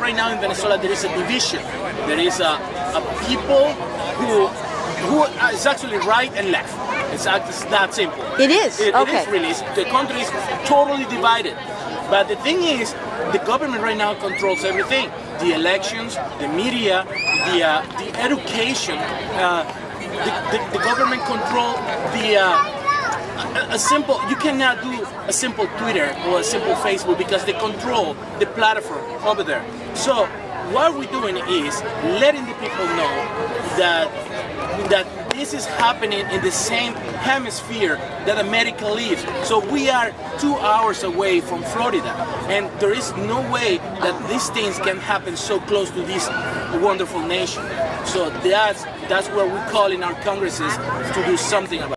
right now in Venezuela there is a division. There is a, a people who who is actually right and left. It's, it's that simple. It is? It, okay. It is really. It's, the country is totally divided. But the thing is, the government right now controls everything. The elections, the media, the, uh, the education, uh, the, the, the, government control the uh, a, a, simple, you cannot do a simple Twitter or a simple Facebook because they control the platform over there. So what we're doing is letting the people know that that this is happening in the same hemisphere that America lives. So we are two hours away from Florida. And there is no way that these things can happen so close to this wonderful nation. So that's, that's what we call in our congresses to do something about